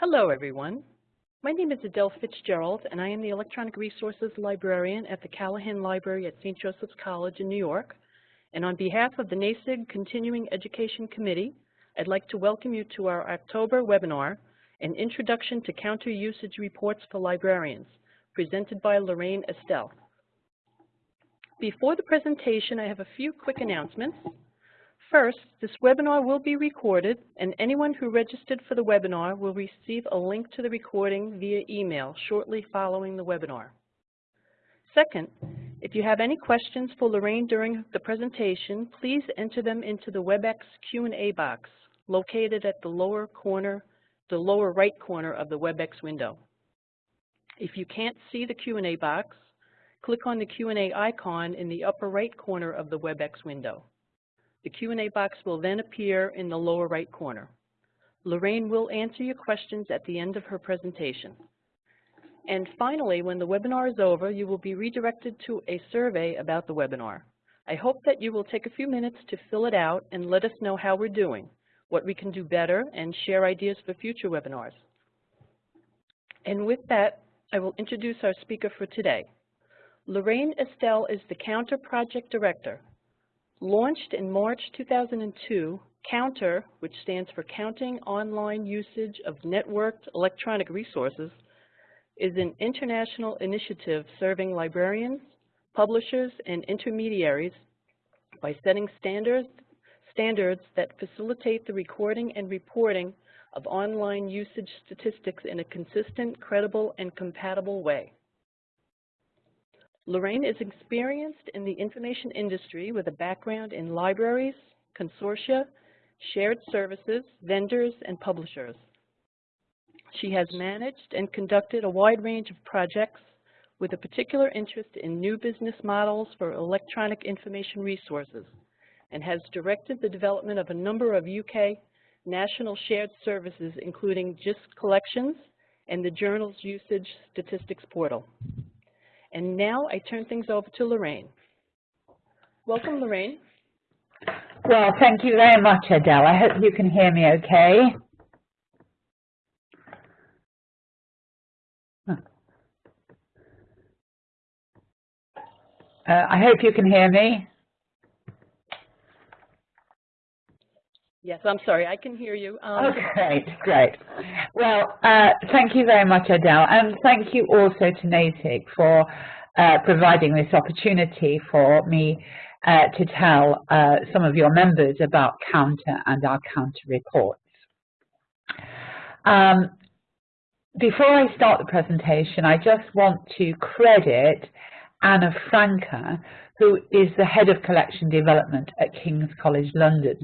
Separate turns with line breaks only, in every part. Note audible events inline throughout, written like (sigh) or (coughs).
Hello, everyone. My name is Adele Fitzgerald, and I am the Electronic Resources Librarian at the Callahan Library at St. Joseph's College in New York. And on behalf of the NASIG Continuing Education Committee, I'd like to welcome you to our October webinar, An Introduction to Counter Usage Reports for Librarians, presented by Lorraine Estelle. Before the presentation, I have a few quick announcements. First, this webinar will be recorded, and anyone who registered for the webinar will receive a link to the recording via email shortly following the webinar. Second, if you have any questions for Lorraine during the presentation, please enter them into the WebEx Q&A box located at the lower corner, the lower right corner of the WebEx window. If you can't see the Q&A box, click on the Q&A icon in the upper right corner of the WebEx window. The Q&A box will then appear in the lower right corner. Lorraine will answer your questions at the end of her presentation. And finally, when the webinar is over, you will be redirected to a survey about the webinar. I hope that you will take a few minutes to fill it out and let us know how we're doing, what we can do better, and share ideas for future webinars. And with that, I will introduce our speaker for today. Lorraine Estelle is the Counter Project Director Launched in March 2002, COUNTER, which stands for Counting Online Usage of Networked Electronic Resources, is an international initiative serving librarians, publishers, and intermediaries by setting standards, standards that facilitate the recording and reporting of online usage statistics in a consistent, credible, and compatible way. Lorraine is experienced in the information industry with a background in libraries, consortia, shared services, vendors, and publishers. She has managed and conducted a wide range of projects with a particular interest in new business models for electronic information resources and has directed the development of a number of UK national shared services including JISC collections and the journal's usage statistics portal. And now I turn things over to Lorraine. Welcome, Lorraine.
Well, thank you very much, Adele. I hope you can hear me okay. Uh, I hope you can hear me.
Yes, I'm sorry, I can hear you.
Um, oh, great, great. Well, uh, thank you very much, Adele, and thank you also to NASIG for uh, providing this opportunity for me uh, to tell uh, some of your members about Counter and our Counter reports. Um, before I start the presentation, I just want to credit Anna Franca, who is the head of collection development at King's College London.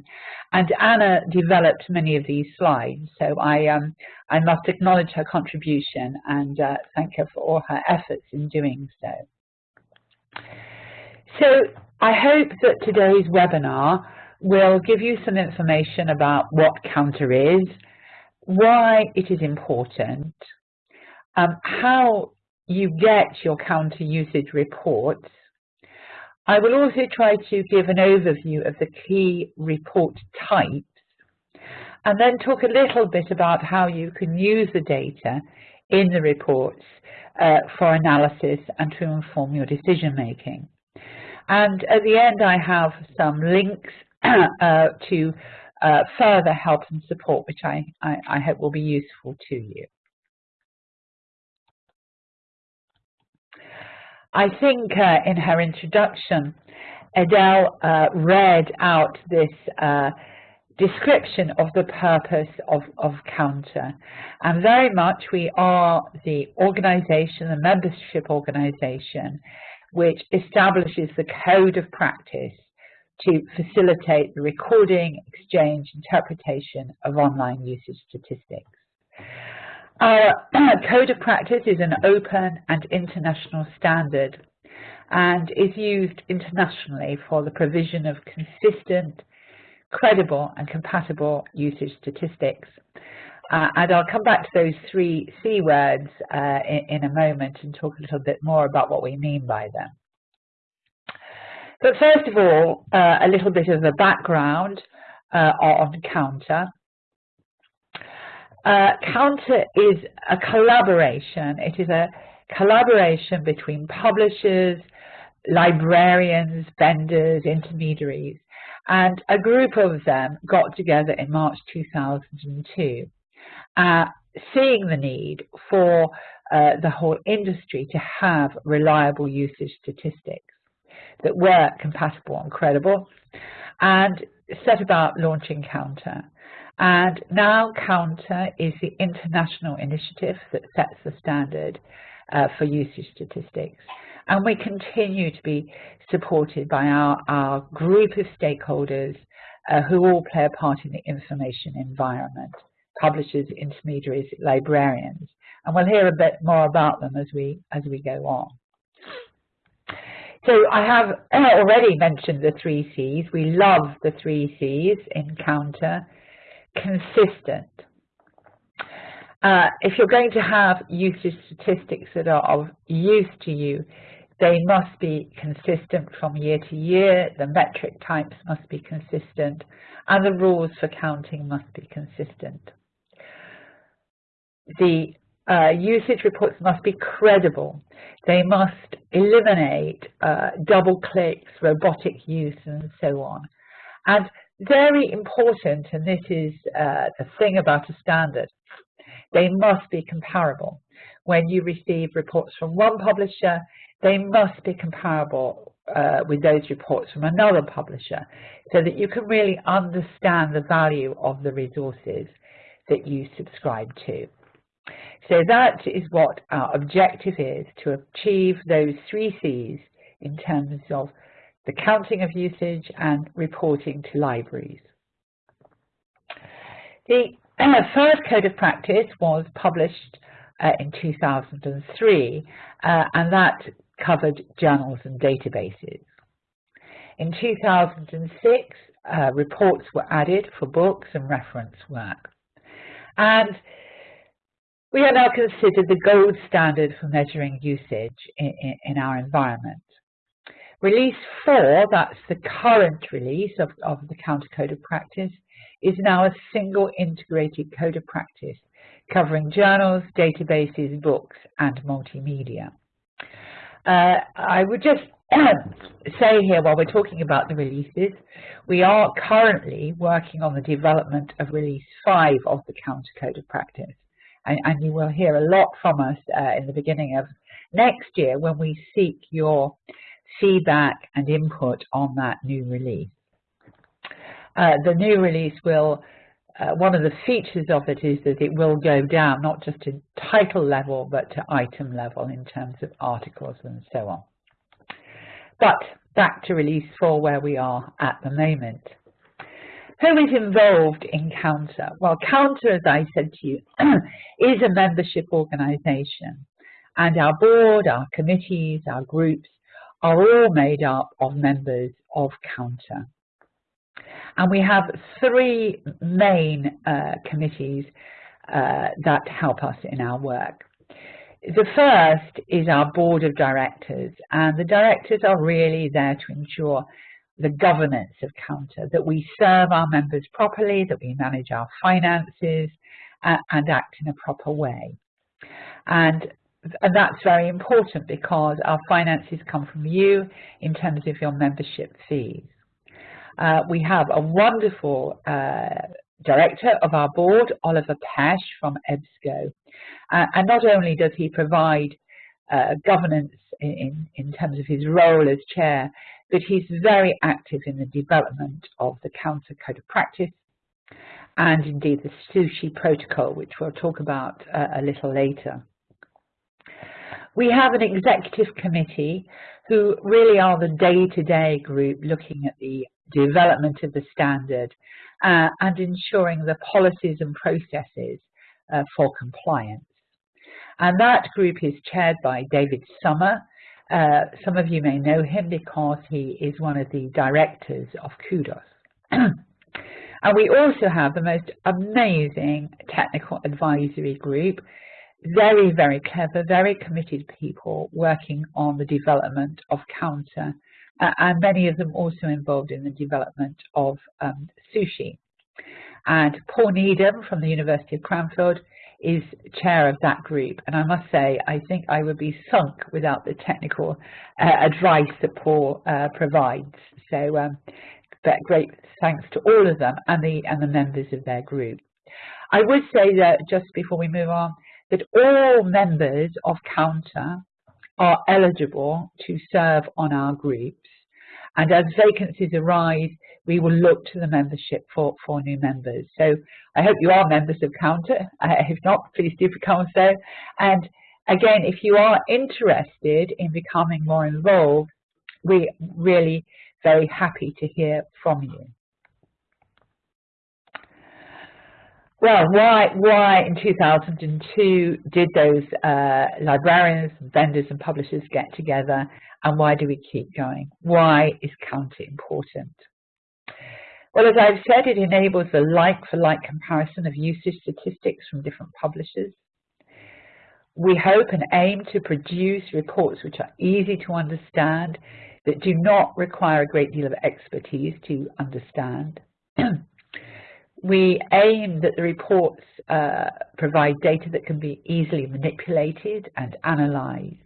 And Anna developed many of these slides, so I, um, I must acknowledge her contribution and uh, thank her for all her efforts in doing so. So I hope that today's webinar will give you some information about what Counter is, why it is important, um, how you get your counter usage reports, I will also try to give an overview of the key report types and then talk a little bit about how you can use the data in the reports uh, for analysis and to inform your decision making. And at the end I have some links (clears throat) uh, to uh, further help and support which I, I, I hope will be useful to you. I think uh, in her introduction, Adele uh, read out this uh, description of the purpose of, of Counter. And very much we are the organization, the membership organization, which establishes the code of practice to facilitate the recording, exchange, interpretation of online usage statistics. (clears throat) Our code of practice is an open and international standard and is used internationally for the provision of consistent, credible and compatible usage statistics. Uh, and I'll come back to those three C words uh, in, in, a moment and talk a little bit more about what we mean by them. But first of all, uh, a little bit of a background uh, on Counter. Uh, Counter is a collaboration. It is a collaboration between publishers, librarians, vendors, intermediaries, and a group of them got together in March 2002, uh, seeing the need for uh, the whole industry to have reliable usage statistics that were compatible and credible, and set about launching Counter. And now Counter is the international initiative that sets the standard uh, for usage statistics. And we continue to be supported by our, our group of stakeholders uh, who all play a part in the information environment, publishers, intermediaries, librarians. And we'll hear a bit more about them as we, as we go on. So I have already mentioned the three C's. We love the three C's in Counter. Consistent. Uh, if you're going to have usage statistics that are of use to you, they must be consistent from year to year, the metric types must be consistent, and the rules for counting must be consistent. The uh, usage reports must be credible. They must eliminate uh, double clicks, robotic use, and so on. And very important, and this is uh, the thing about a standard, they must be comparable. When you receive reports from one publisher, they must be comparable uh, with those reports from another publisher so that you can really understand the value of the resources that you subscribe to. So that is what our objective is, to achieve those three C's in terms of the counting of usage and reporting to libraries. The (clears throat) first code of practice was published uh, in 2003, uh, and that covered journals and databases. In 2006, uh, reports were added for books and reference work. And we are now considered the gold standard for measuring usage in, in, in our environment. Release 4, that's the current release of, of the Counter Code of Practice, is now a single integrated code of practice covering journals, databases, books, and multimedia. Uh, I would just (coughs) say here, while we're talking about the releases, we are currently working on the development of release 5 of the Counter Code of Practice. And, and you will hear a lot from us uh, in the beginning of next year when we seek your feedback and input on that new release. Uh, the new release will, uh, one of the features of it is that it will go down not just to title level but to item level in terms of articles and so on. But back to release 4 where we are at the moment. Who is involved in Counter? Well, Counter, as I said to you, (clears throat) is a membership organisation and our board, our committees, our groups are all made up of members of Counter. And we have three main uh, committees uh, that help us in our work. The first is our board of directors, and the directors are really there to ensure the governance of Counter, that we serve our members properly, that we manage our finances, uh, and act in a proper way. And and that's very important because our finances come from you in terms of your membership fees. Uh, we have a wonderful uh, director of our board, Oliver Pesch from EBSCO. Uh, and not only does he provide uh, governance in, in terms of his role as chair, but he's very active in the development of the Counter Code of Practice and indeed the sushi protocol, which we'll talk about uh, a little later. We have an executive committee who really are the day-to-day -day group looking at the development of the standard uh, and ensuring the policies and processes uh, for compliance. And that group is chaired by David Sommer. Uh, some of you may know him because he is one of the directors of Kudos. (clears throat) and we also have the most amazing technical advisory group, very, very clever, very committed people working on the development of counter uh, and many of them also involved in the development of um, sushi. And Paul Needham from the University of Cranfield is chair of that group. And I must say, I think I would be sunk without the technical uh, advice that Paul uh, provides. So um, great thanks to all of them and the, and the members of their group. I would say that just before we move on, that all members of Counter are eligible to serve on our groups. And as vacancies arise, we will look to the membership for, for new members. So I hope you are members of Counter. (laughs) Uh, if not, please do become so. And again, if you are interested in becoming more involved, we're really very happy to hear from you. Well, why, why in 2002 did those uh, librarians, vendors and publishers get together and why do we keep going? Why is Counter important? Well, as I've said, it enables a like-for-like -like comparison of usage statistics from different publishers. We hope and aim to produce reports which are easy to understand, that do not require a great deal of expertise to understand. (clears throat) we aim that the reports uh, provide data that can be easily manipulated and analyzed.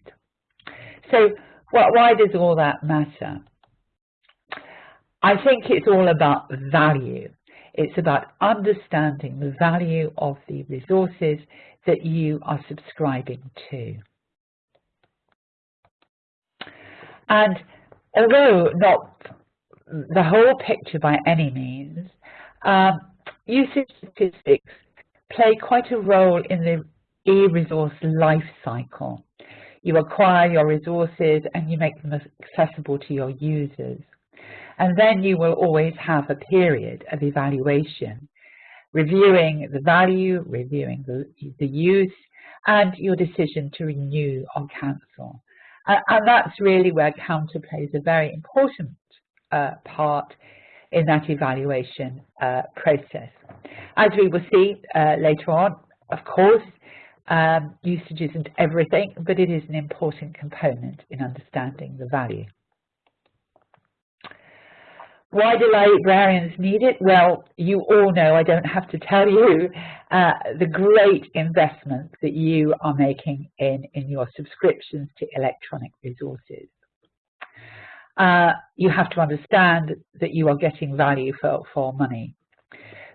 So why does all that matter? I think it's all about value. It's about understanding the value of the resources that you are subscribing to. And although not the whole picture by any means, um, usage statistics play quite a role in the e-resource life cycle. You acquire your resources and you make them accessible to your users. And then you will always have a period of evaluation, reviewing the value, reviewing the, the use, and your decision to renew or cancel. And, and that's really where counter plays a very important uh, part in that evaluation uh, process. As we will see uh, later on, of course, um, usage isn't everything, but it is an important component in understanding the value. Why do librarians need it? Well, you all know, I don't have to tell you, uh, the great investment that you are making in, in your subscriptions to electronic resources. Uh, you have to understand that you are getting value for, for money.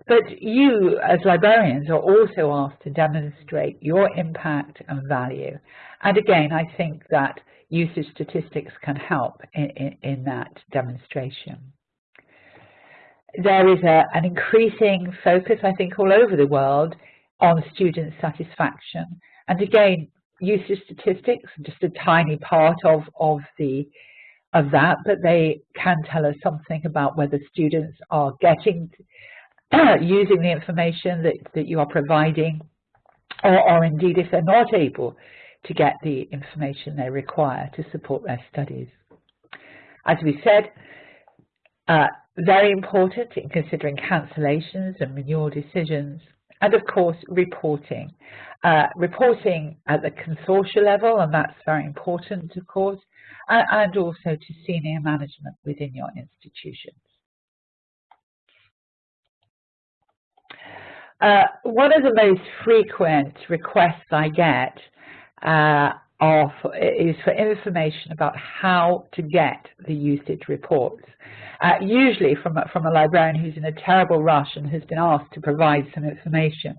But you, as librarians, are also asked to demonstrate your impact and value. And again, I think that usage statistics can help in, in, in that demonstration. There is a, an increasing focus, I think, all over the world on student satisfaction. And again, usage statistics, just a tiny part of, of the of that, but they can tell us something about whether students are getting, (clears throat) using the information that, that you are providing, or, or indeed if they're not able to get the information they require to support their studies. As we said, uh, very important in considering cancellations and renewal decisions, and of course reporting. Uh, reporting at the consortia level, and that's very important of course, and also to senior management within your institutions. Uh, one of the most frequent requests I get uh, of, is for information about how to get the usage reports. Uh, usually from a, from a librarian who's in a terrible rush and has been asked to provide some information.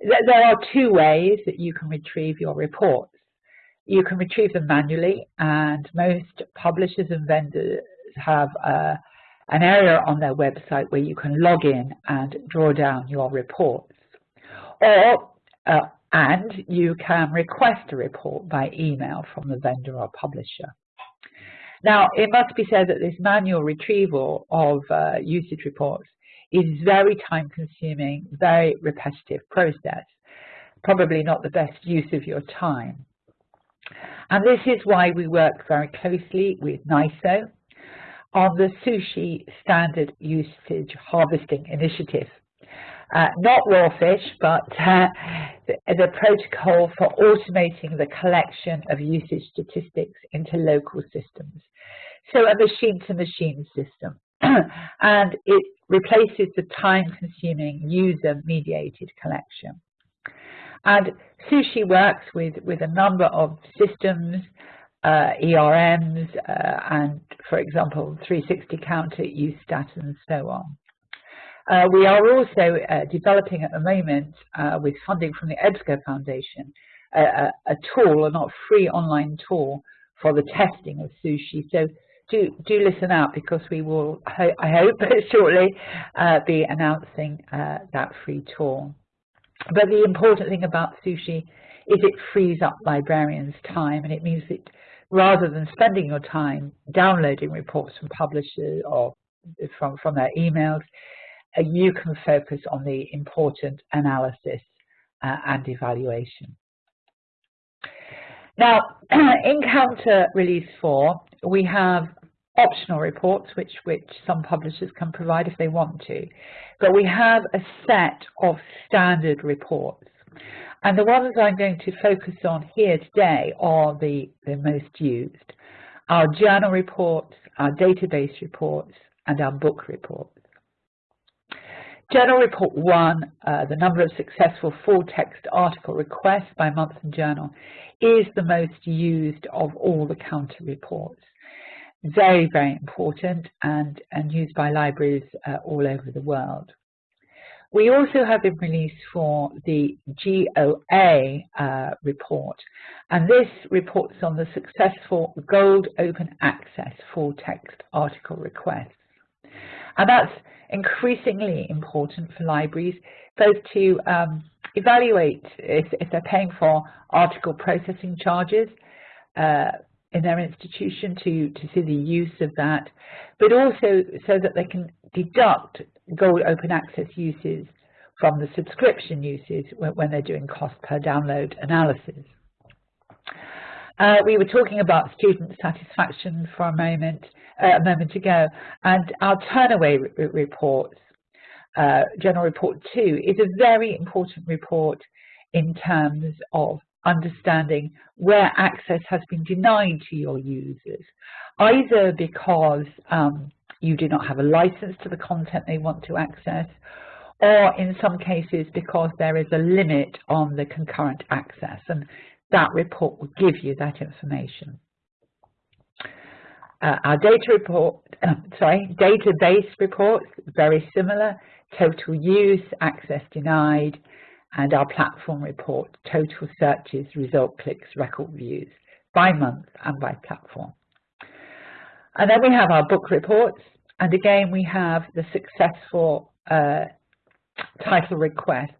There are two ways that you can retrieve your reports. You can retrieve them manually, and most publishers and vendors have uh, an area on their website where you can log in and draw down your reports. Or, uh, and you can request a report by email from the vendor or publisher. Now, it must be said that this manual retrieval of uh, usage reports is very time consuming, very repetitive process, probably not the best use of your time. And this is why we work very closely with NISO on the Sushi Standard Usage Harvesting Initiative. Uh, not rawfish, but uh, the, the, protocol for automating the collection of usage statistics into local systems. So a machine-to-machine -machine system. (clears throat) and it replaces the time-consuming user-mediated collection. And Sushi works with, with a number of systems, uh, ERMs, uh, and for example, 360 counter, UStat, and so on. Uh, we are also uh, developing at the moment, uh, with funding from the EBSCO Foundation, a, a, tool, a not free online tool, for the testing of sushi. So do, do listen out because we will, I hope, (laughs) shortly uh, be announcing uh, that free tool. But the important thing about sushi is it frees up librarians' time and it means that rather than spending your time downloading reports from publishers or from, from their emails, you can focus on the important analysis uh, and evaluation. Now, (clears throat) in Counter Release 4, we have optional reports, which, which some publishers can provide if they want to, but we have a set of standard reports. And the ones I'm going to focus on here today are the, the most used. Our journal reports, our database reports, and our book reports. Journal Report 1, uh, the number of successful full text article requests by month and journal, is the most used of all the counter reports. Very, very important and, and used by libraries uh, all over the world. We also have been released for the GOA uh, report, and this reports on the successful Gold Open Access full text article requests. And that's increasingly important for libraries, both to um, evaluate if, if, they're paying for article processing charges uh, in their institution to, to see the use of that, but also so that they can deduct gold open access uses from the subscription uses when, when they're doing cost per download analysis. Uh, we were talking about student satisfaction for a moment, uh, a moment ago, and our turnaway re reports, uh, Journal Report 2, is a very important report in terms of understanding where access has been denied to your users, either because um, you do not have a license to the content they want to access, or in some cases because there is a limit on the concurrent access. And that report will give you that information. Uh, our data report, uh, (coughs) sorry, database reports, very similar, total use, access denied, and our platform report, total searches, result clicks, record views, by month and by platform. And then we have our book reports, and again we have the successful uh, title requests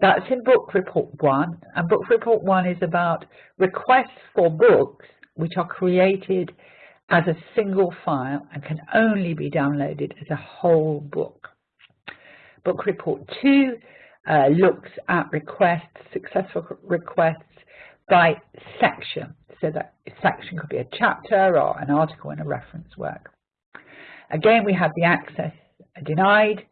that's in book report one, and book report one is about requests for books which are created as a single file and can only be downloaded as a whole book. Book report two uh, looks at requests, successful requests by section. So that section could be a chapter or an article in a reference work. Again, we have the access denied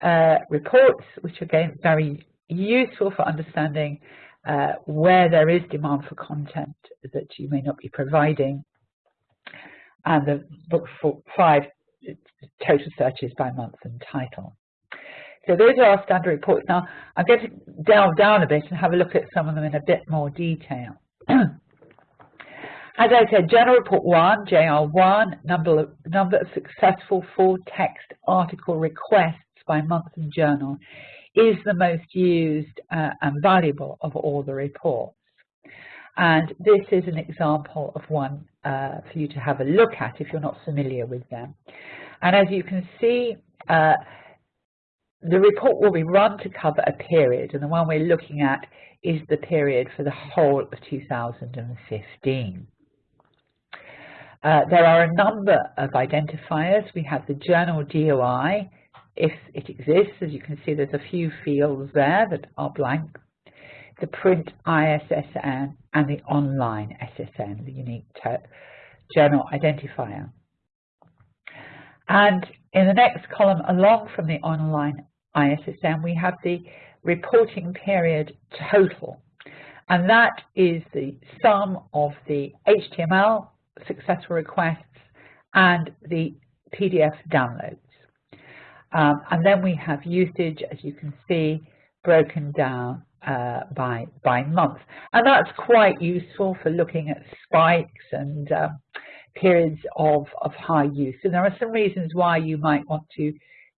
uh, reports, which again very useful for understanding uh, where there is demand for content that you may not be providing. And the book five total searches by month and title. So those are our standard reports. Now I'm going to delve down a bit and have a look at some of them in a bit more detail. (clears throat) As I said, Journal Report 1, JR1, number of, number of successful full text article requests by month and journal is the most used uh, and valuable of all the reports. And this is an example of one uh, for you to have a look at if you're not familiar with them. And as you can see, uh, the report will be run to cover a period, and the one we're looking at is the period for the whole of 2015. Uh, there are a number of identifiers. We have the journal DOI, if it exists. As you can see, there's a few fields there that are blank. The print ISSN and the online ISSN, the unique journal identifier. And in the next column along from the online ISSN, we have the reporting period total. And that is the sum of the HTML successful requests and the PDF downloads. Um, and then we have usage, as you can see, broken down uh, by, by month. And that's quite useful for looking at spikes and um, periods of, of high use. And there are some reasons why you might want to,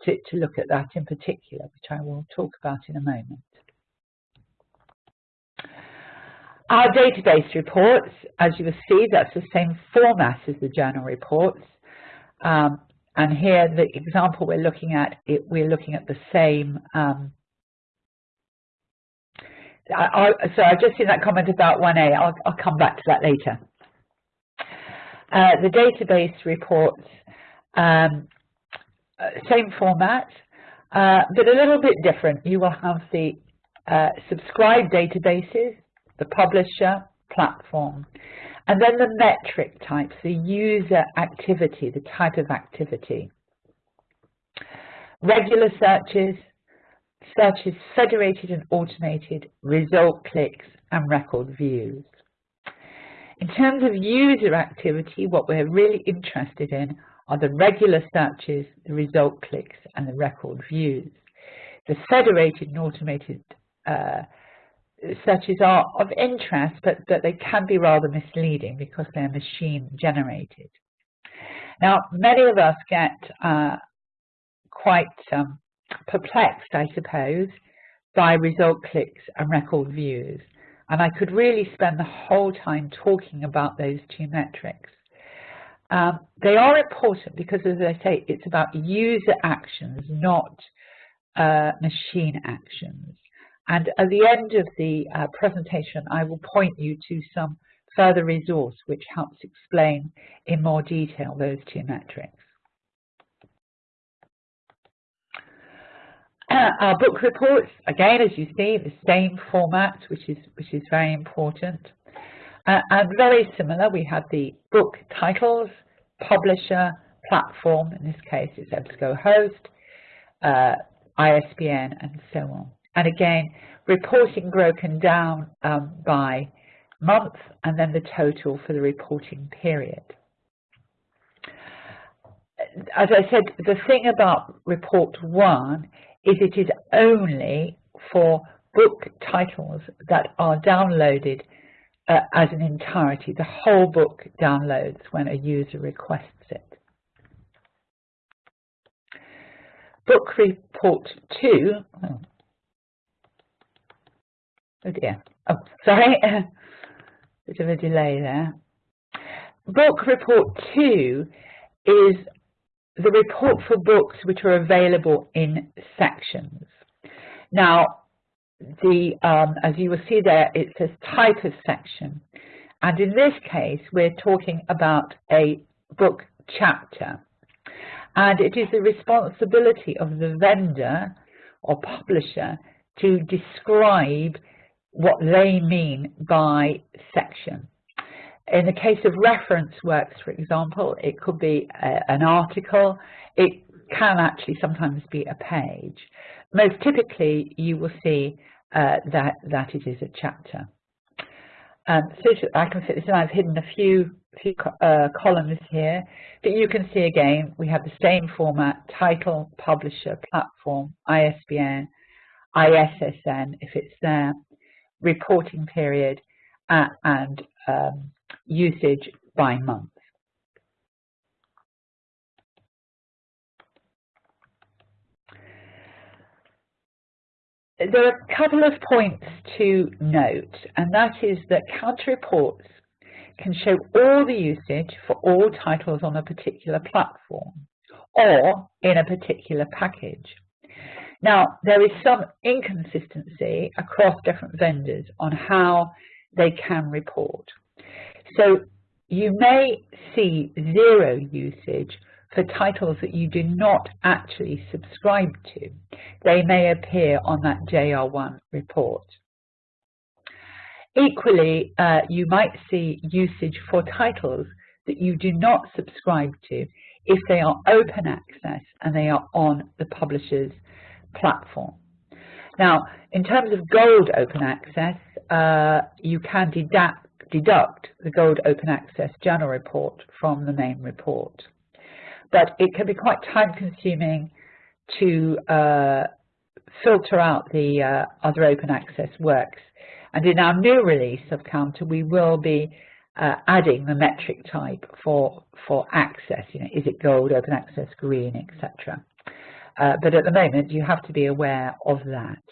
to, to look at that in particular, which I will talk about in a moment. Our database reports, as you will see, that's the same format as the journal reports. Um, and here, the example we're looking at, it, we're looking at the same. Um, I, I, so I've just seen that comment about 1A. I'll, I'll come back to that later. Uh, the database reports, um, uh, same format, uh, but a little bit different. You will have the uh, subscribed databases, the publisher, platform, and then the metric types, the user activity, the type of activity. Regular searches, searches federated and automated, result clicks, and record views. In terms of user activity, what we're really interested in are the regular searches, the result clicks, and the record views. The federated and automated uh, searches are of interest, but, that they can be rather misleading because they're machine generated. Now, many of us get uh, quite um, perplexed, I suppose, by result clicks and record views. And I could really spend the whole time talking about those two metrics. Um, they are important because, as I say, it's about user actions, not uh, machine actions. And at the end of the uh, presentation, I will point you to some further resource which helps explain in more detail those two metrics. Uh, our book reports, again, as you see, the same format, which is, which is very important. Uh, and very similar, we have the book titles, publisher, platform, in this case it's EBSCOhost, uh, ISBN, and so on. And again, reporting broken down um, by month and then the total for the reporting period. As I said, the thing about report one is it is only for book titles that are downloaded uh, as an entirety. The whole book downloads when a user requests it. Book report 2, oh, Oh dear. Oh, sorry. (laughs) Bit of a delay there. Book report two is the report for books which are available in sections. Now, the um, as you will see there, it says type of section. And in this case, we're talking about a book chapter. And it is the responsibility of the vendor or publisher to describe what they mean by section. In the case of reference works, for example, it could be a, an article. It can actually sometimes be a page. Most typically, you will see uh, that, that it is a chapter. Um, so I can fit this in. I've hidden a few, few uh, columns here, but you can see again, we have the same format, title, publisher, platform, ISBN, ISSN, if it's there, reporting period, uh, and um, usage by month. There are a couple of points to note, and that is that counter reports can show all the usage for all titles on a particular platform or in a particular package. Now, there is some inconsistency across different vendors on how they can report. So you may see zero usage for titles that you do not actually subscribe to. They may appear on that JR1 report. Equally, uh, you might see usage for titles that you do not subscribe to if they are open access and they are on the publisher's platform. Now, in terms of gold open access, uh, you can deduct, the gold open access journal report from the main report. but it can be quite time consuming to uh, filter out the uh, other open access works. And in our new release of Counter, we will be uh, adding the metric type for, for access, you know, is it gold, open access, green, etc. Uh, but at the moment, you have to be aware of that.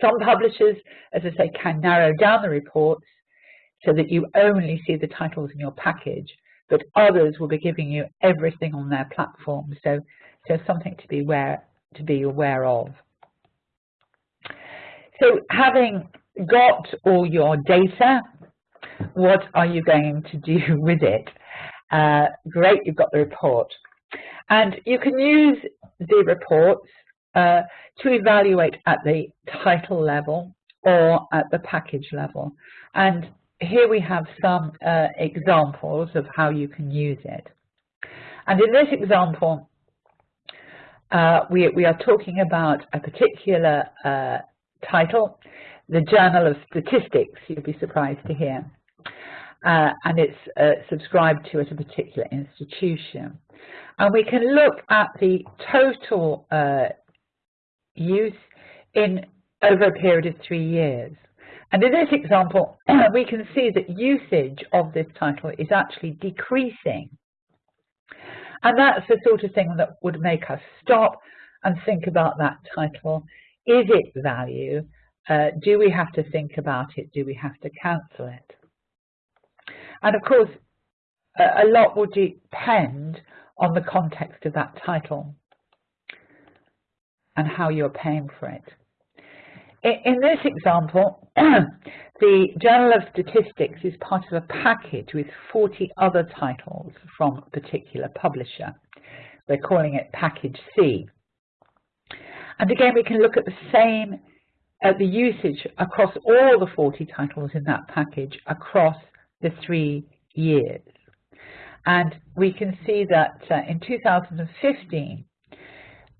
Some publishers, as I say, can narrow down the reports so that you only see the titles in your package, but others will be giving you everything on their platform. So, so something to be aware to be aware of. So having got all your data, what are you going to do (laughs) with it? Uh, great, you've got the report. And you can use the reports uh, to evaluate at the title level or at the package level. And here we have some uh, examples of how you can use it. And in this example, uh, we, we, are talking about a particular uh, title, the Journal of Statistics, you'd be surprised to hear. Uh, and it's uh, subscribed to at a particular institution. And we can look at the total uh, use in over a period of three years. And in this example, (clears throat) we can see that usage of this title is actually decreasing. And that's the sort of thing that would make us stop and think about that title. Is it value? Uh, do we have to think about it? Do we have to cancel it? And of course, a, lot will depend on the context of that title and how you're paying for it. In this example, (clears throat) the Journal of Statistics is part of a package with 40 other titles from a particular publisher. We're calling it Package C. And again, we can look at the same, at the usage across all the 40 titles in that package across the three years. And we can see that uh, in 2015,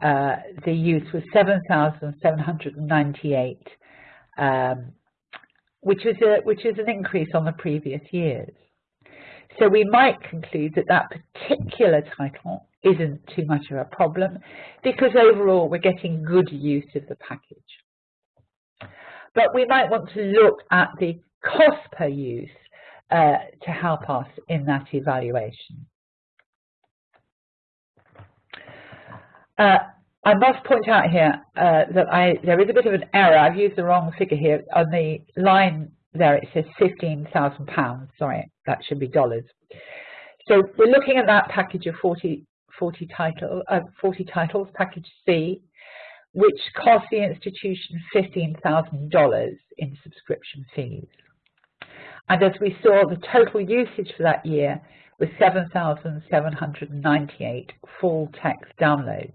uh, the use was 7,798, um, which is a which is an increase on the previous years. So we might conclude that that particular title isn't too much of a problem because overall we're getting good use of the package. But we might want to look at the cost per use uh, to help us in that evaluation. Uh, I must point out here uh, that I, there is a bit of an error. I've used the wrong figure here. On the line there it says £15,000. Sorry, that should be dollars. So we're looking at that package of 40, 40, title, uh, 40 titles, package C, which cost the institution $15,000 in subscription fees. And as we saw, the total usage for that year was 7,798 full text downloads.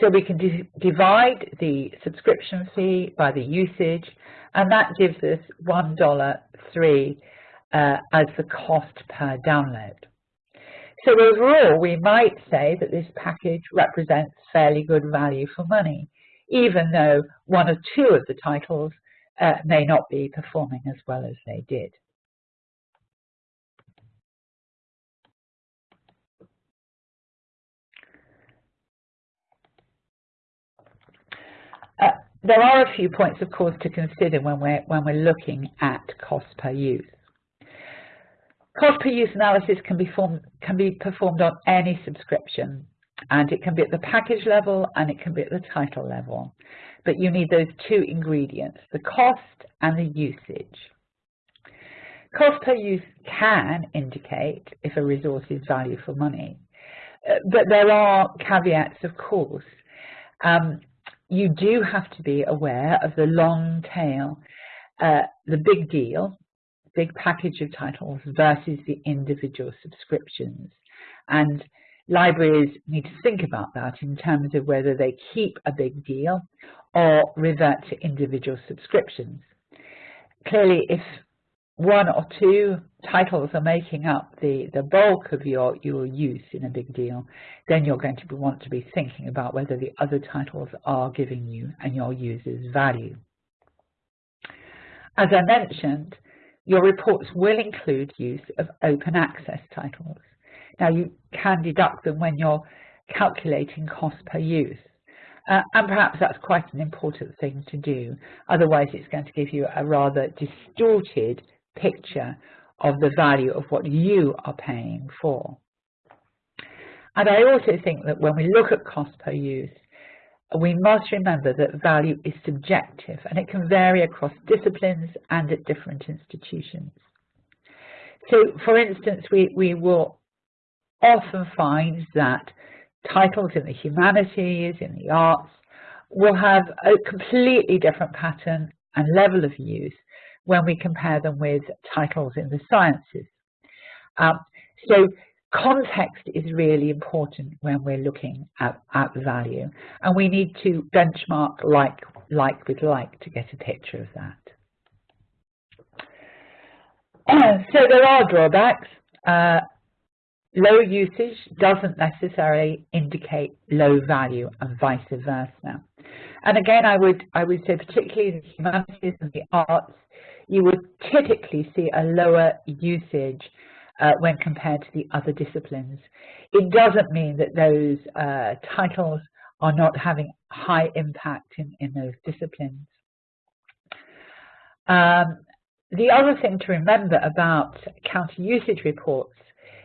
So we can divide the subscription fee by the usage, and that gives us $1.03 uh, as the cost per download. So overall, we might say that this package represents fairly good value for money, even though one or two of the titles uh, may not be performing as well as they did. Uh, there are a few points, of course, to consider when we're, when we're looking at cost per use. Cost per use analysis can be, formed, can be performed on any subscription, and it can be at the package level and it can be at the title level. But you need those two ingredients, the cost and the usage. Cost per use can indicate if a resource is value for money, uh, but there are caveats, of course. Um, you do have to be aware of the long tail, uh, the big deal, big package of titles versus the individual subscriptions. And libraries need to think about that in terms of whether they keep a big deal or revert to individual subscriptions. Clearly, if one or two titles are making up the, the bulk of your, your use in a big deal, then you're going to be, want to be thinking about whether the other titles are giving you and your users value. As I mentioned, your reports will include use of open access titles Now you can deduct them when you're calculating cost per use. Uh, and perhaps that's quite an important thing to do. Otherwise, it's going to give you a rather distorted picture of the value of what you are paying for. And I also think that when we look at cost per use, we must remember that value is subjective and it can vary across disciplines and at different institutions. So, for instance, we, we will often find that titles in the humanities, in the arts, will have a completely different pattern and level of use when we compare them with titles in the sciences. Um, so context is really important when we're looking at, at value and we need to benchmark like, like with like to get a picture of that. (clears throat) so there are drawbacks. Uh, low usage doesn't necessarily indicate low value and vice versa. And again, I would, I would say particularly in the humanities and the arts, you would typically see a lower usage uh, when compared to the other disciplines. It doesn't mean that those uh, titles are not having high impact in, in those disciplines. Um, the other thing to remember about counter usage reports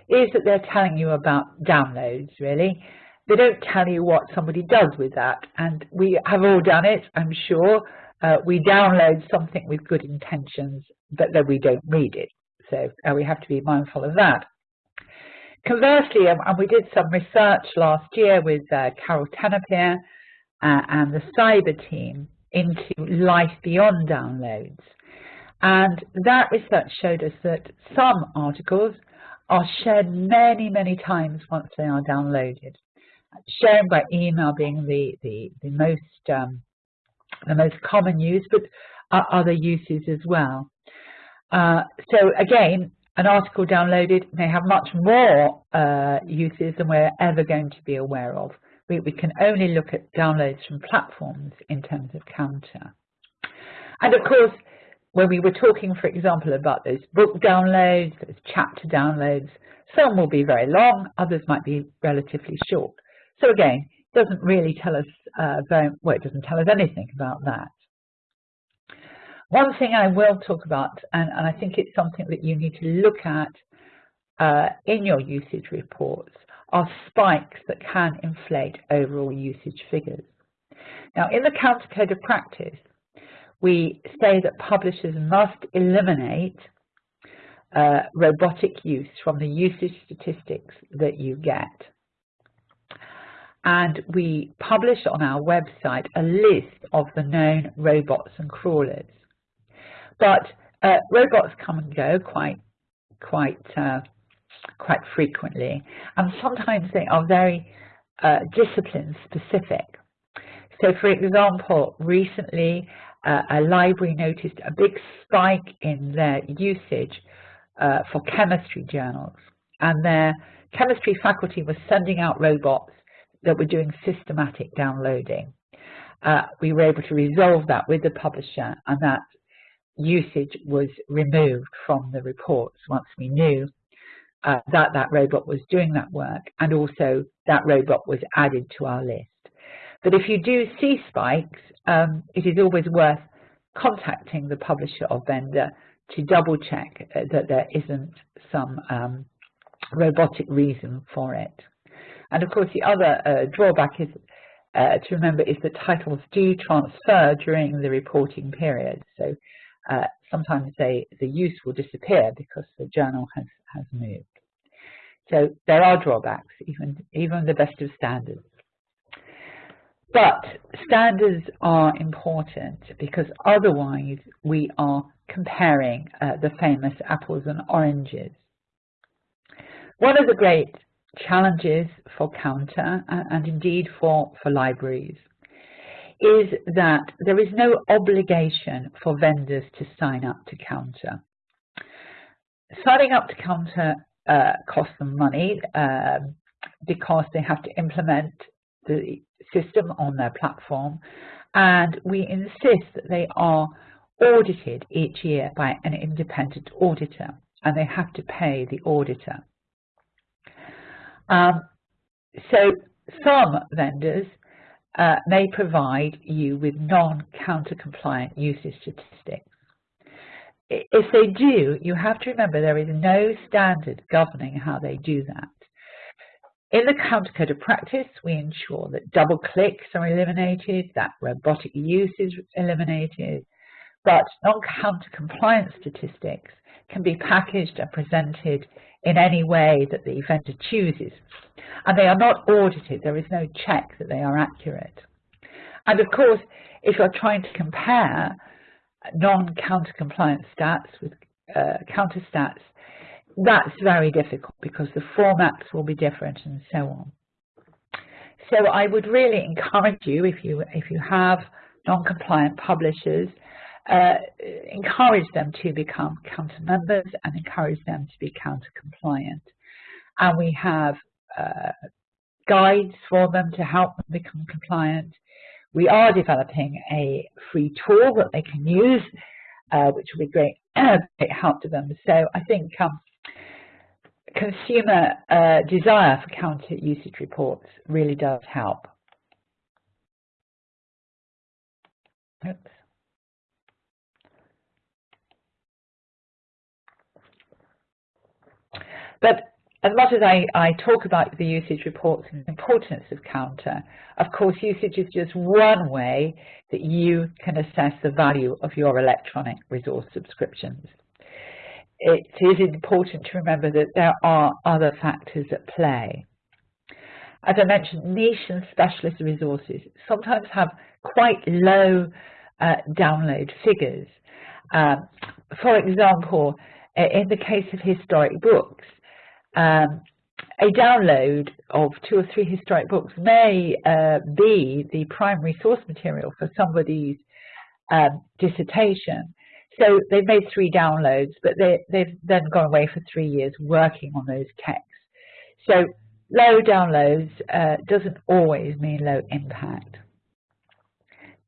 is that they're telling you about downloads, really. They don't tell you what somebody does with that, and we have all done it, I'm sure. Uh, we download something with good intentions, but then we don't read it. So uh, we have to be mindful of that. Conversely, um, and we did some research last year with uh, Carol Tenopir uh, and the CIBER team into life beyond downloads. And that research showed us that some articles are shared many, many times once they are downloaded. Sharing by email being the, the, the most um, the most common use, but other uses as well. Uh, so again, an article downloaded may have much more uh, uses than we're ever going to be aware of. We, we can only look at downloads from platforms in terms of counter. And of course, when we were talking, for example, about those book downloads, those chapter downloads, some will be very long, others might be relatively short. So again, it doesn't really tell us uh, very, well, it doesn't tell us anything about that. One thing I will talk about, and, and I think it's something that you need to look at uh, in your usage reports, are spikes that can inflate overall usage figures. Now, in the Counter Code of Practice, we say that publishers must eliminate uh, robotic use from the usage statistics that you get. And we publish on our website a list of the known robots and crawlers. But uh, robots come and go quite, quite, uh, quite frequently, and sometimes they are very uh, discipline specific. So, for example, recently uh, a library noticed a big spike in their usage uh, for chemistry journals. And their chemistry faculty was sending out robots that were doing systematic downloading. Uh, we were able to resolve that with the publisher and that usage was removed from the reports once we knew uh, that that robot was doing that work and also that robot was added to our list. But if you do see spikes, um, it is always worth contacting the publisher or vendor to double check uh, that there isn't some um, robotic reason for it. And of course, the other uh, drawback is uh, to remember is that titles do transfer during the reporting period. So uh, sometimes they, the use will disappear because the journal has, has moved. So there are drawbacks, even, even the best of standards. But standards are important because otherwise we are comparing uh, the famous apples and oranges. One of the great challenges for Counter and, indeed for, for libraries is that there is no obligation for vendors to sign up to Counter. Signing up to Counter uh, costs them money um, because they have to implement the system on their platform and we insist that they are audited each year by an independent auditor and they have to pay the auditor. Um, so some vendors uh, may provide you with non-counter compliant usage statistics. If they do, you have to remember there is no standard governing how they do that. In the counter code of practice, we ensure that double clicks are eliminated, that robotic use is eliminated, but non-counter compliance statistics can be packaged and presented in any way that the vendor chooses. And they are not audited, there is no check that they are accurate. And of course, if you're trying to compare non-counter compliance stats with uh, counter stats, that's very difficult because the formats will be different and so on. So I would really encourage you, if you, if you have non-compliant publishers, uh, encourage them to become counter members and encourage them to be counter compliant. And we have uh, guides for them to help them become compliant. We are developing a free tool that they can use, uh, which will be great, (clears throat) great help to them. So I think um, consumer uh, desire for counter usage reports really does help. Oops. But as much as I, I talk about the usage reports and the importance of counter, of course usage is just one way that you can assess the value of your electronic resource subscriptions. It is important to remember that there are other factors at play. As I mentioned, niche and specialist resources sometimes have quite low uh, download figures. Um, for example, in the case of historic books, um, a download of two or three historic books may uh, be the primary source material for somebody's um, dissertation. So they've made three downloads, but they, they've then gone away for three years working on those texts. So low downloads uh, doesn't always mean low impact.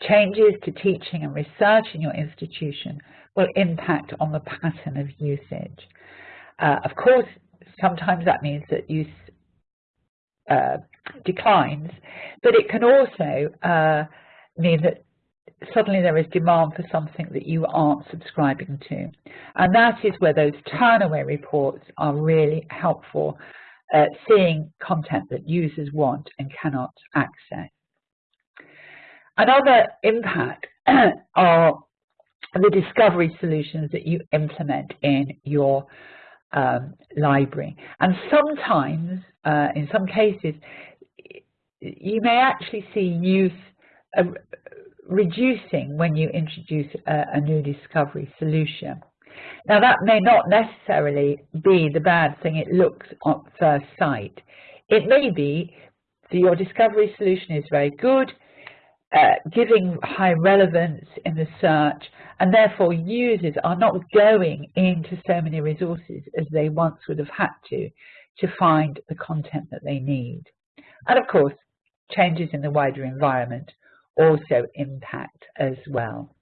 Changes to teaching and research in your institution will impact on the pattern of usage. Uh, of course, sometimes that means that use uh, declines, but it can also uh, mean that suddenly there is demand for something that you aren't subscribing to. And that is where those turnaway reports are really helpful, uh, seeing content that users want and cannot access. Another impact (clears throat) are the discovery solutions that you implement in your um, library. And sometimes, uh, in some cases, you may actually see use reducing when you introduce a, a new discovery solution. Now that may not necessarily be the bad thing it looks at first sight. It may be that your discovery solution is very good, uh, giving high relevance in the search, and therefore users are not going into so many resources as they once would have had to to find the content that they need. And of course, changes in the wider environment also impact as well.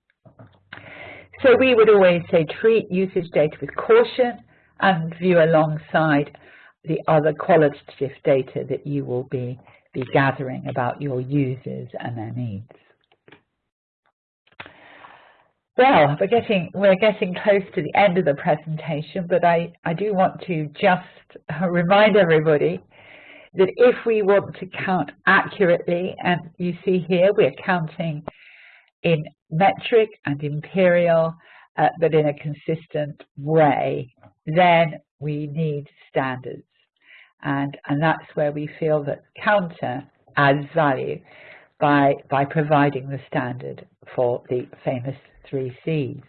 So we would always say treat usage data with caution and view alongside the other qualitative data that you will be be gathering about your users and their needs. Well, we're getting we're getting close to the end of the presentation, but I, I do want to just (laughs) remind everybody that if we want to count accurately, and you see here we're counting in metric and imperial, uh, but in a consistent way, then we need standards and, and that's where we feel that counter adds value by, by providing the standard for the famous three C's.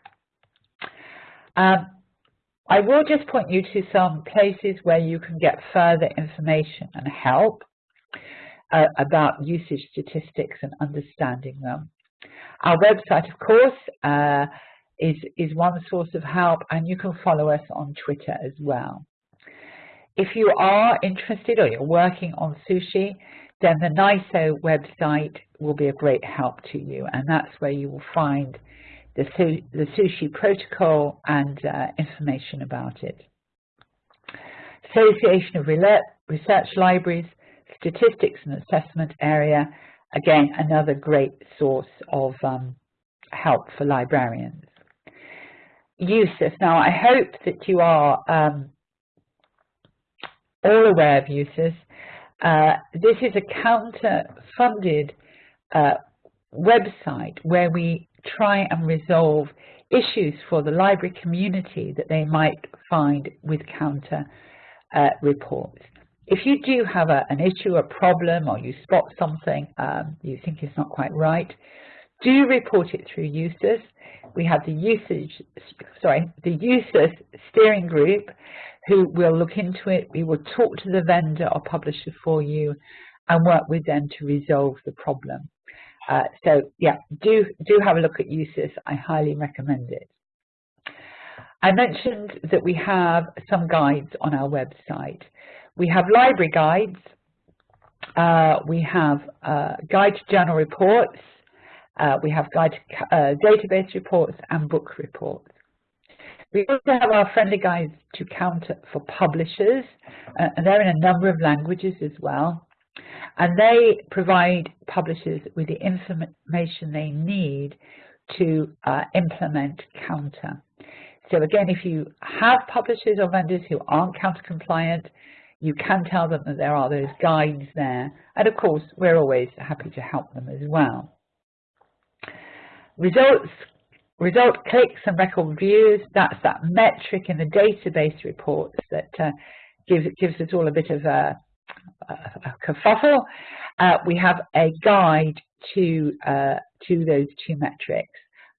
Um, I will just point you to some places where you can get further information and help uh, about usage statistics and understanding them. Our website, of course, uh, is, is one source of help, and you can follow us on Twitter as well. If you are interested or you're working on sushi, then the NISO website will be a great help to you, and that's where you will find the, the sushi protocol and uh, information about it. Association of research libraries, statistics and assessment area. Again, another great source of um, help for librarians. USUS. Now, I hope that you are um, all aware of USUS. Uh, this is a counter-funded uh, website where we try and resolve issues for the library community that they might find with counter uh, reports. If you do have a, an issue, a problem, or you spot something um, you think is not quite right, do report it through USUS. We have the usage, sorry, the USUS steering group who will look into it. We will talk to the vendor or publisher for you and work with them to resolve the problem. Uh, so yeah, do, do have a look at USUS. I highly recommend it. I mentioned that we have some guides on our website. We have library guides. Uh, we have uh, guide to journal reports. Uh, we have guide to uh, database reports and book reports. We also have our friendly guides to counter for publishers, uh, and they're in a number of languages as well. And they provide publishers with the information they need to uh, implement counter. So again, if you have publishers or vendors who aren't counter compliant, you can tell them that there are those guides there. And of course, we're always happy to help them as well. Results, result clicks and record views, that's that metric in the database reports that uh, gives, gives us all a bit of a, a kerfuffle. Uh, we have a guide to, uh, to those two metrics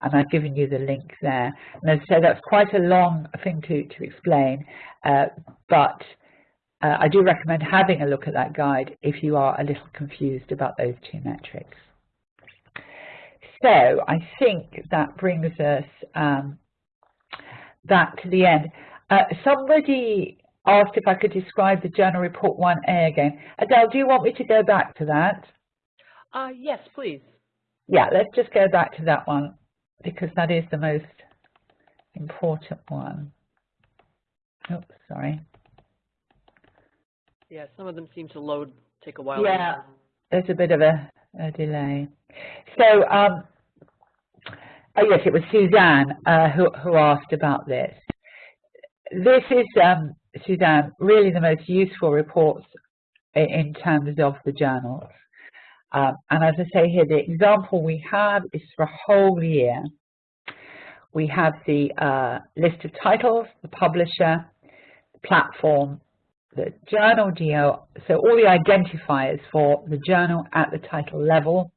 and I've given you the link there. And as I said, that's quite a long thing to, to explain, uh, but uh, I do recommend having a look at that guide if you are a little confused about those two metrics. So I think that brings us um, back to the end. Uh, somebody asked if I could describe the Journal Report 1A again. Adele, do you want me to go back to that?
Uh, yes, please.
Yeah, let's just go back to that one because that is the most important one. Oops, sorry.
Yeah, some of them seem to load, take a while.
Yeah, there's a bit of a, a delay. So, um, oh yes, it was Suzanne uh, who, who asked about this. This is, um, Suzanne, really the most useful reports in terms of the journals. Um, and as I say here, the example we have is for a whole year. We have the uh, list of titles, the publisher, the platform, the journal geo, so all the identifiers for the journal at the title level,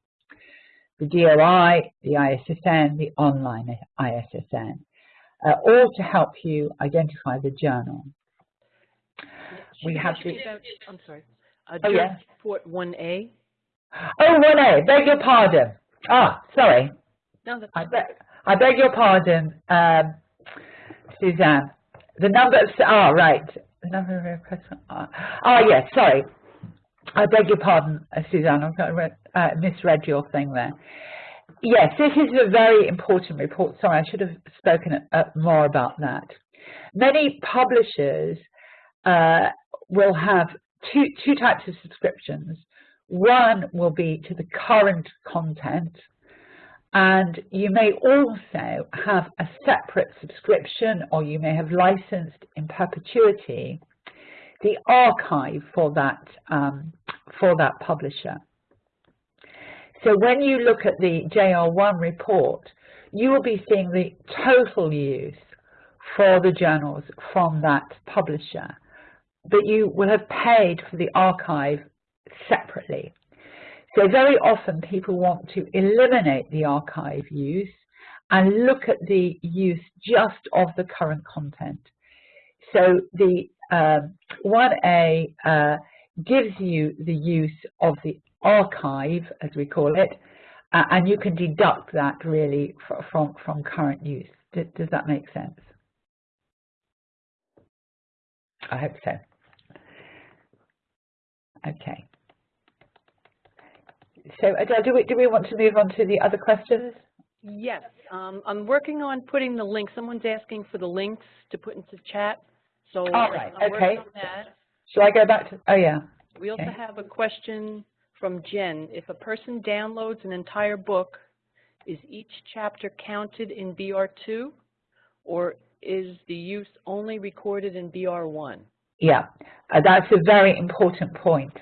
the DOI, the ISSN, the online ISSN, uh, all to help you identify the journal.
We have the, I'm sorry, uh,
oh, yeah.
Report 1A.
Oh, 1A, beg your pardon. Ah, sorry.
No, that's
I, beg, I beg your pardon, um, Suzanne. The number of, ah, right, the number of requests. Oh, yes, sorry. I beg your pardon, uh, Suzanne. I've uh, misread your thing there. Yes, this is a very important report. Sorry, I should have spoken uh, more about that. Many publishers uh, will have two, two types of subscriptions. One will be to the current content, and you may also have a separate subscription or you may have licensed in perpetuity the archive for that, um, for that publisher. So when you look at the JR1 report, you will be seeing the total use for the journals from that publisher, but you will have paid for the archive separately. So very often people want to eliminate the archive use and look at the use just of the current content. So the um, 1A uh, gives you the use of the archive, as we call it, uh, and you can deduct that really from, from current use. Does, does that make sense? I hope so. Okay. So Adele, do we, do we want to move on to the other questions?
Yes, um, I'm working on putting the link. Someone's asking for the links to put into chat. So
All right,
I'm
okay. Shall I go back to, oh yeah,
We also have a question from Jen. If a person downloads an entire book, is each chapter counted in BR2? Or is the use only recorded in BR1?
Yeah, uh, that's a very important point.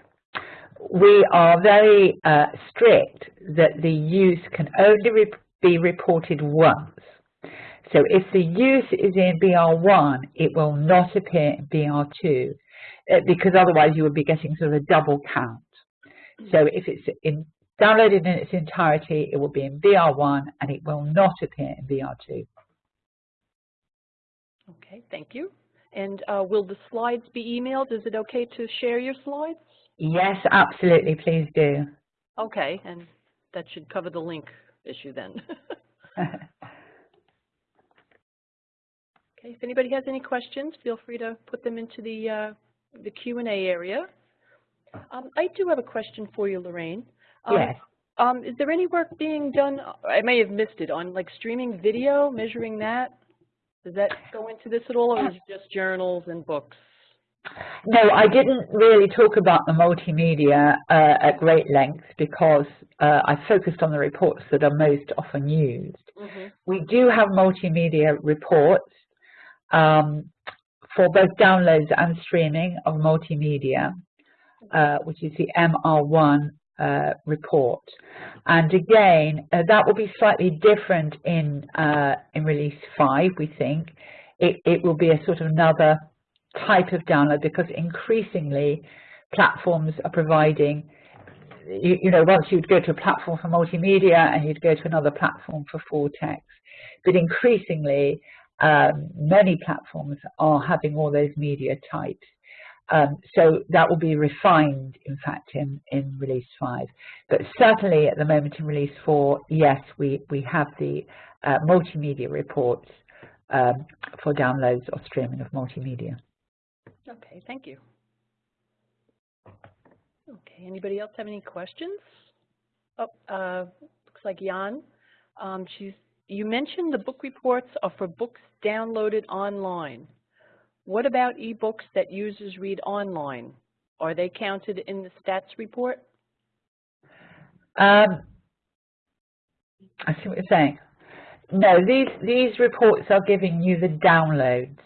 We are very uh, strict that the use can only re be reported once. So if the use is in BR1, it will not appear in BR2 uh, because otherwise you would be getting sort of a double count. So if it's in, downloaded in its entirety, it will be in BR1 and it will not appear in BR2.
Okay, thank you. And uh, will the slides be emailed? Is it okay to share your slides?
Yes, absolutely, please do.
Okay, and that should cover the link issue then. (laughs) (laughs) Okay, if anybody has any questions, feel free to put them into the, uh, the Q and A area. Um, I do have a question for you, Lorraine. Um,
yes.
Um, is there any work being done, I may have missed it, on like streaming video, measuring that? Does that go into this at all, or is it just journals and books?
No, I didn't really talk about the multimedia uh, at great length because uh, I focused on the reports that are most often used.
Mm-hmm.
We do have multimedia reports um, for both downloads and streaming of multimedia, uh, which is the MR1 uh, report. And again, uh, that will be slightly different in uh, in release 5, we think. It, it will be a sort of another type of download because increasingly platforms are providing you, you know, once you'd go to a platform for multimedia and you'd go to another platform for full text. But increasingly, um, many platforms are having all those media types. Um, so that will be refined, in fact, in, in release 5. But certainly at the moment in release 4, yes, we, we have the uh, multimedia reports um, for downloads or streaming of multimedia.
Okay, thank you. Okay, anybody else have any questions? Oh, uh, looks like Jan. Um, she's, you mentioned the book reports are for books downloaded online. What about ebooks that users read online? Are they counted in the stats report?
Um, I see what you're saying. No, these these reports are giving you the downloads.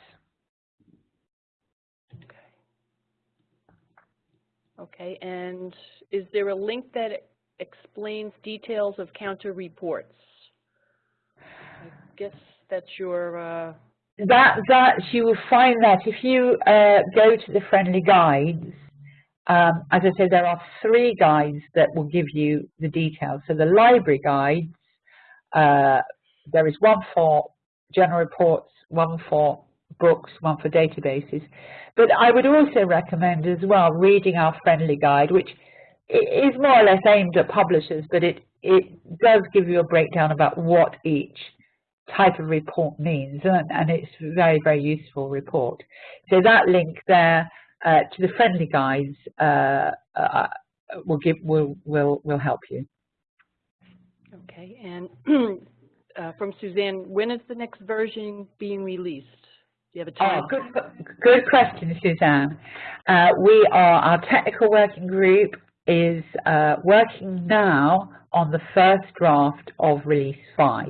Okay, and is there a link that explains details of counter reports? I guess that's your, uh,
That that you will find that if you uh, go to the friendly guides, um, as I said, there are three guides that will give you the details. So the library guides, uh, there is one for general reports, one for books, one for databases. But I would also recommend as well reading our friendly guide, which is more or less aimed at publishers, but it, it does give you a breakdown about what each type of report means, and, and it's a very, very useful report. So that link there uh, to the friendly guides uh, uh, will give will will will help you.
okay, and (clears throat) uh, from Suzanne, when is the next version being released? Do you have a
Oh,
time?
good, good question, Suzanne. Uh, we are, our technical working group is uh, working now on the first draft of release 5.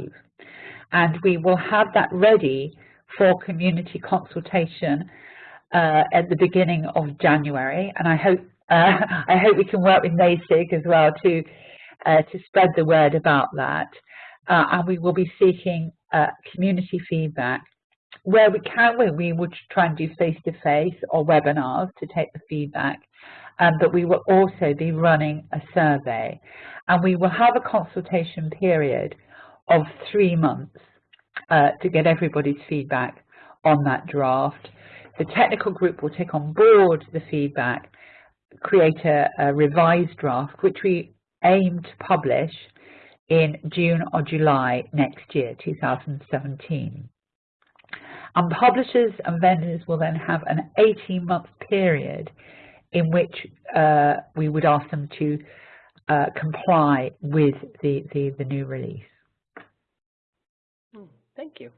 And we will have that ready for community consultation uh, at the beginning of January. And I hope, uh, (laughs) I hope we can work with NASIG as well to, uh, to spread the word about that. Uh, and we will be seeking uh, community feedback where we can, we, we would try and do face-to-face or webinars to take the feedback, um, but we will also be running a survey. And we will have a consultation period of three months uh, to get everybody's feedback on that draft. The technical group will take on board the feedback, create a, a revised draft, which we aim to publish in June or July next year, 2017. And publishers and vendors will then have an 18-month period in which uh, we would ask them to uh, comply with the, the, the new release.
Thank you.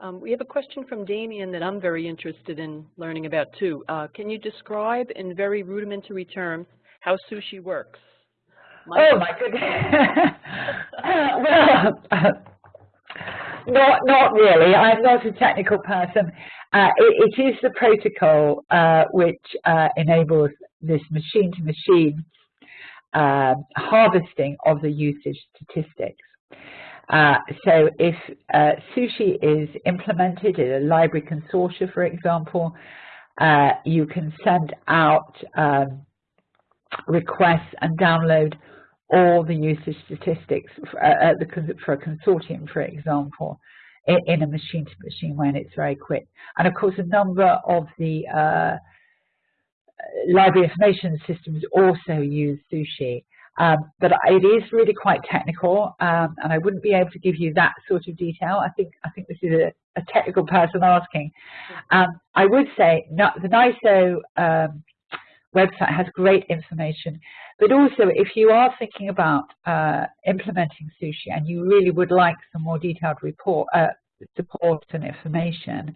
Um, we have a question from Damien that I'm very interested in learning about too. Uh, can you describe in very rudimentary terms how sushi works?
My oh my goodness. (laughs) well, (laughs) not, not really. I'm not a technical person. Uh, it, it is the protocol uh, which uh, enables this machine-to-machine -machine, um, harvesting of the usage statistics. Uh, so if uh, sushi is implemented in a library consortia, for example, uh, you can send out um, requests and download all the usage statistics for, uh, the, for a consortium, for example, in, in a machine-to-machine -machine way, and it's very quick. And of course, a number of the uh, library information systems also use Sushi. Um, but it is really quite technical, um, and I wouldn't be able to give you that sort of detail. I think I think this is a, a technical person asking. Um, I would say the NISO um, website has great information, but also if you are thinking about uh, implementing sushi and you really would like some more detailed report uh, support and information,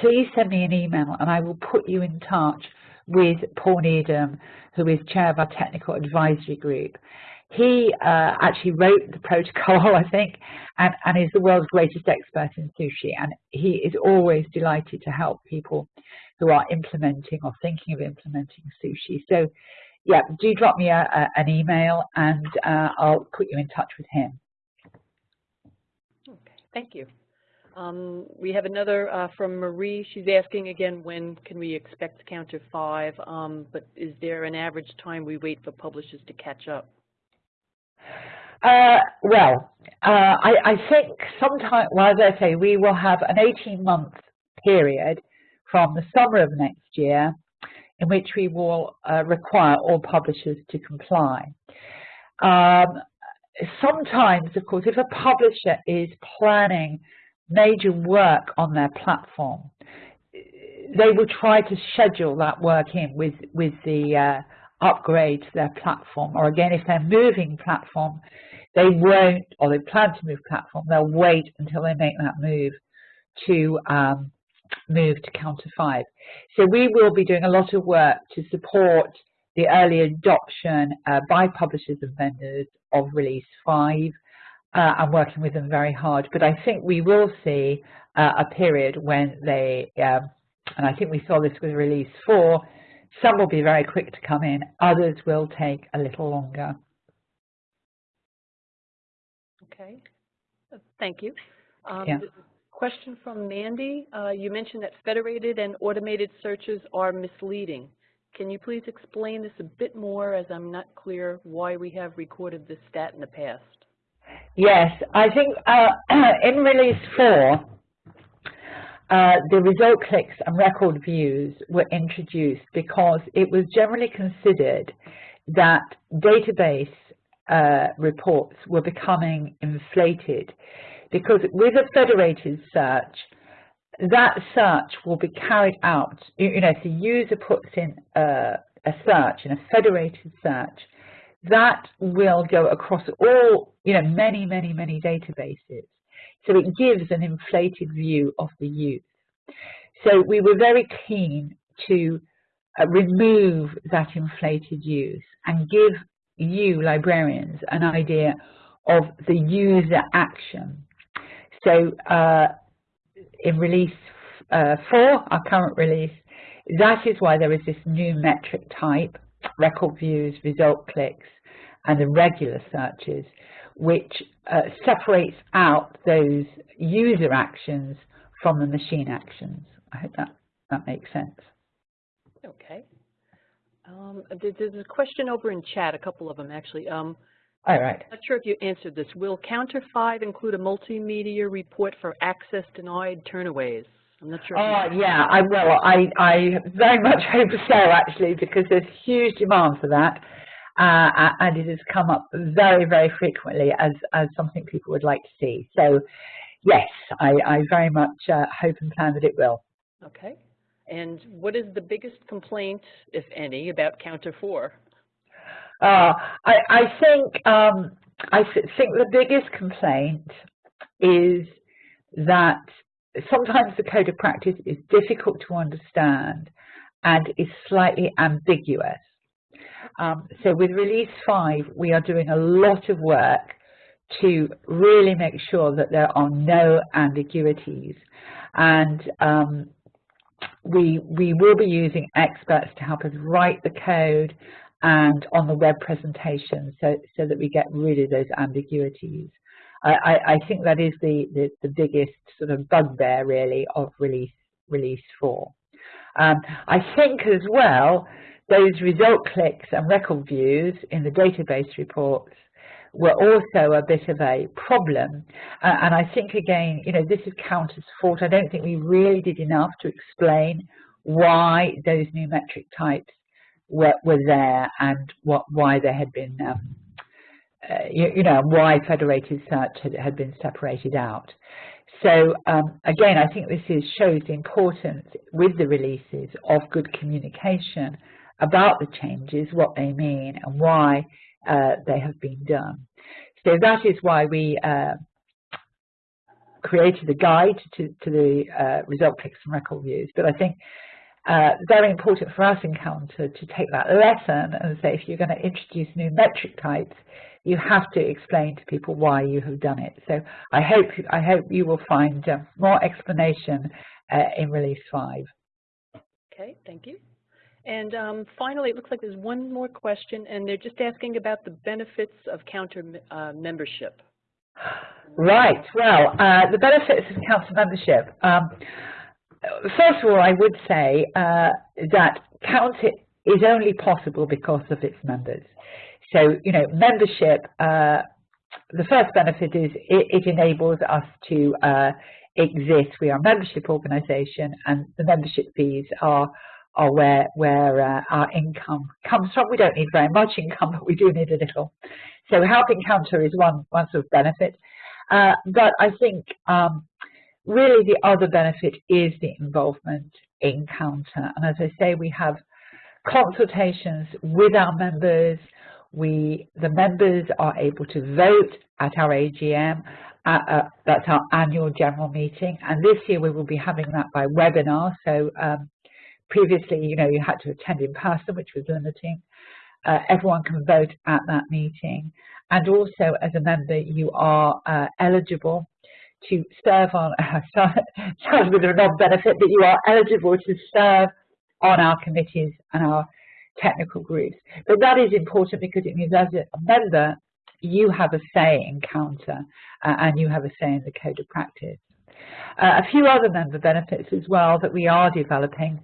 please send me an email and I will put you in touch with Paul Needham, who is chair of our technical advisory group. He uh, actually wrote the protocol, (laughs) I think, and, and is the world's greatest expert in sushi. And he is always delighted to help people who are implementing or thinking of implementing sushi. So, yeah, do drop me a, a, an email and uh, I'll put you in touch with him.
Okay, thank you. Um, we have another uh, from Marie. She's asking again, when can we expect counter five? Um, but is there an average time we wait for publishers to catch up?
Uh, well, uh, I, I, think sometime, well, as I say, we will have an 18-month period from the summer of next year in which we will uh, require all publishers to comply. Um, sometimes, of course, if a publisher is planning major work on their platform, they will try to schedule that work in with, with the uh, upgrade to their platform. Or again, if they're moving platform, they won't, or they plan to move platform, they'll wait until they make that move to um, move to Counter 5. So we will be doing a lot of work to support the early adoption uh, by publishers and vendors of Release 5 uh, I'm working with them very hard. But I think we will see uh, a period when they, um, and I think we saw this with release four, some will be very quick to come in, others will take a little longer.
Okay, thank you. Um,
yeah.
Question from Mandy. Uh, you mentioned that federated and automated searches are misleading. Can you please explain this a bit more as I'm not clear why we have recorded this stat in the past?
Yes, I think uh, (clears throat) in release four, uh, the result clicks and record views were introduced because it was generally considered that database uh, reports were becoming inflated because with a federated search, that search will be carried out, you know, if the user puts in a, a search, in a federated search, that will go across all, you know, many, many, many databases. So it gives an inflated view of the use. So we were very keen to uh, remove that inflated use and give you, librarians, an idea of the user action. So uh, in release uh, 4, our current release, that is why there is this new metric type, record views, result clicks, and the regular searches, which uh, separates out those user actions from the machine actions. I hope that, that makes sense.
Okay. Um, there's a question over in chat, a couple of them actually. Um,
All right.
I'm not sure if you answered this. Will Counter 5 include a multimedia report for access denied turnaways? I'm not sure.
Oh, yeah, I will. I, I very much (laughs) hope so, actually, because there's huge demand for that uh, and it has come up very, very frequently as, as something people would like to see. So yes, I, I very much uh, hope and plan that it will.
Okay. And what is the biggest complaint, if any, about Counter 4?
Uh, I, I think um, I think the biggest complaint is that sometimes the code of practice is difficult to understand and is slightly ambiguous. Um, so with release 5, we are doing a lot of work to really make sure that there are no ambiguities. And um, we, we will be using experts to help us write the code and on the web presentation so, so that we get rid of those ambiguities. I, I think that is the, the, the, biggest sort of bugbear really of release, release 4. Um, I think as well those result clicks and record views in the database reports were also a bit of a problem. Uh, and I think again, you know, this is Counter's fault. I don't think we really did enough to explain why those new metric types were, were there and what why they had been, um, uh, you, you, know, why federated search had, had been separated out. So um, again, I think this is, shows the importance with the releases of good communication about the changes, what they mean and why uh, they have been done. So that is why we uh, created a guide to, to the uh, result clicks and record views. But I think uh, very important for us in Counter to take that lesson and say if you're going to introduce new metric types, you have to explain to people why you have done it. So I hope I hope you will find uh, more explanation uh, in release five.
Okay, thank you. And um, finally, it looks like there's one more question, and they're just asking about the benefits of counter uh, membership.
Right. Well, uh, the benefits of counter membership. Um, first of all, I would say uh, that counter is only possible because of its members. So, you know, membership, uh, the first benefit is it, it enables us to uh, exist. We are a membership organization and the membership fees are are where where uh, our income comes from. We don't need very much income, but we do need a little. So helping counter is one one sort of benefit. Uh, but I think um, really the other benefit is the involvement in counter. And as I say, we have consultations with our members. We the members are able to vote at our AGM. Uh, uh, that's our annual general meeting, and this year we will be having that by webinar. So um, previously, you know, you had to attend in person, which was limiting. Uh, everyone can vote at that meeting. And also, as a member, you are uh, eligible to serve on, (laughs) sounds with a non-benefit, but you are eligible to serve on our committees and our technical groups. But that is important because it means as a member, you have a say in counter uh, and you have a say in the code of practice. Uh, a few other member benefits as well that we are developing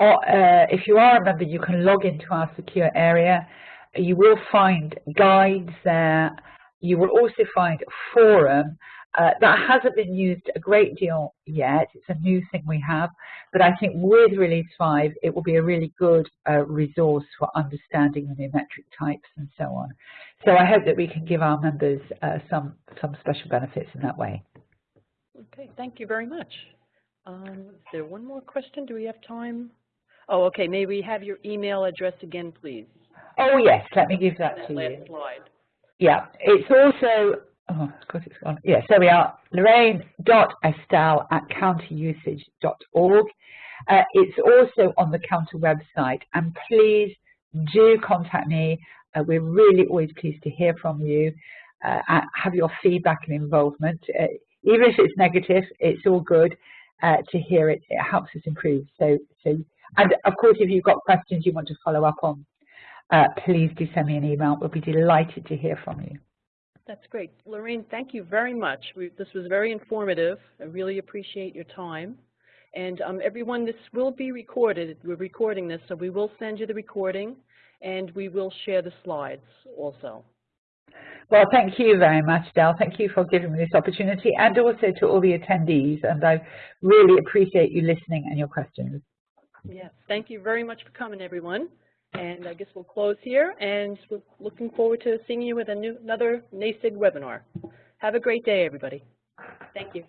or uh, if you are a member, you can log into our secure area. You will find guides there. You will also find a forum uh, that hasn't been used a great deal yet. It's a new thing we have, but I think with Release 5, it will be a really good uh, resource for understanding the metric types and so on. So I hope that we can give our members uh, some, some special benefits in that way.
Okay, thank you very much. Um, is there one more question? Do we have time? Oh, okay. May we have your email address again, please?
Oh, yes. Let me give that,
that
to
last
you.
slide.
Yeah. It's also, oh, of course it's gone. Yes, there we are. Lorraine.estelle at counterusage.org. Uh, it's also on the counter website. And please do contact me. Uh, we're really always pleased to hear from you. Uh, have your feedback and involvement. Uh, even if it's negative, it's all good uh, to hear it. It helps us improve. So, so and of course, if you've got questions you want to follow up on, uh, please do send me an email. We'll be delighted to hear from you.
That's great. Lorraine, thank you very much. We, this was very informative. I really appreciate your time. And um, everyone, this will be recorded. We're recording this, so we will send you the recording, and we will share the slides also.
Well, thank you very much, Del. Thank you for giving me this opportunity, and also to all the attendees. And I really appreciate you listening and your questions.
Yes, thank you very much for coming, everyone. And I guess we'll close here, and we're looking forward to seeing you with a new, another NASIG webinar. Have a great day, everybody. Thank you.